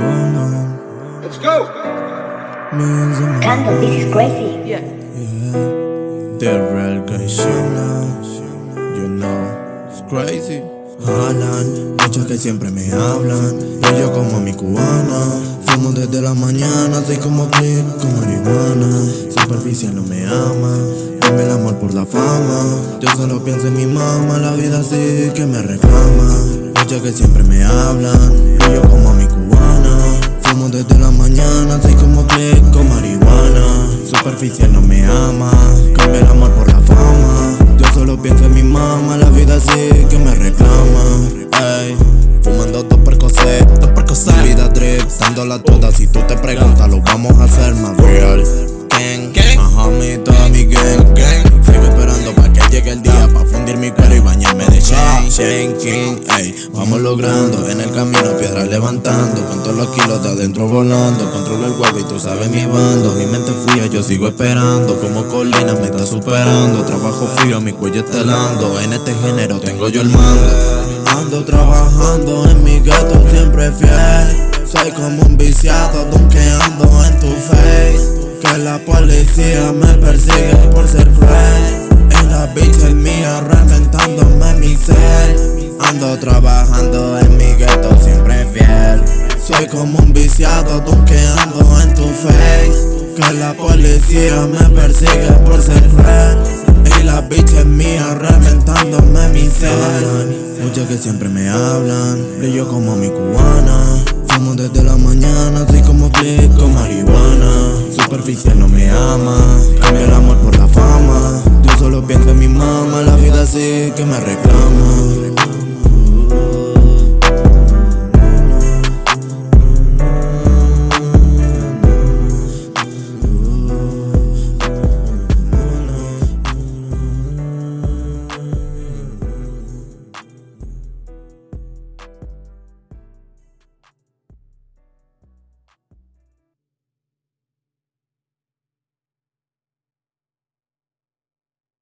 Let's go. Candle, this is crazy. Yeah. The real guy You know, it's crazy. Jalan, muchos que siempre me hablan. Y yo como mi cubana. Fumo desde la mañana, soy como click con marihuana. Superficial no me ama. Dame el amor por la fama. Yo solo pienso en mi mamá, la vida así que me reclama. Muchos que siempre me hablan. Y yo como mi cubana. Fumo desde la mañana, soy como click con marihuana. Superficial no me ama. Cambia el amor por la fama. Yo solo pienso en mi mamá, la vida así que me reclama. Ey, fumando dos percocet, dos percocet. Vida drip, dándola toda. Si tú te preguntas, lo vamos a hacer más real. Gang, ajá, mi King. Ey, vamos logrando, en el camino piedras levantando. Con todos los kilos de adentro volando. Controlo el huevo y tú sabes mi bando. Mi mente fría, yo sigo esperando. Como colina me está superando. Trabajo frío, mi cuello estelando. En este género tengo yo el mando. Ando trabajando en mi gato siempre fiel. Soy como un viciado, donkeando en tu face. Que la policía me persigue por ser cruel. Y la bitch es mía. Ando trabajando en mi gueto siempre fiel. Soy como un viciado, donkeando en tu face. Que la policía me persigue por ser cruel. Y la bitch es mía, reventándome mi ser. Muchos que siempre me hablan, brillo como mi cubana. Fumo desde la mañana, soy como click con marihuana. Superficial no me ama, cambia el amor por la fama. Yo solo pienso en mi mamá, la vida así que me reclama.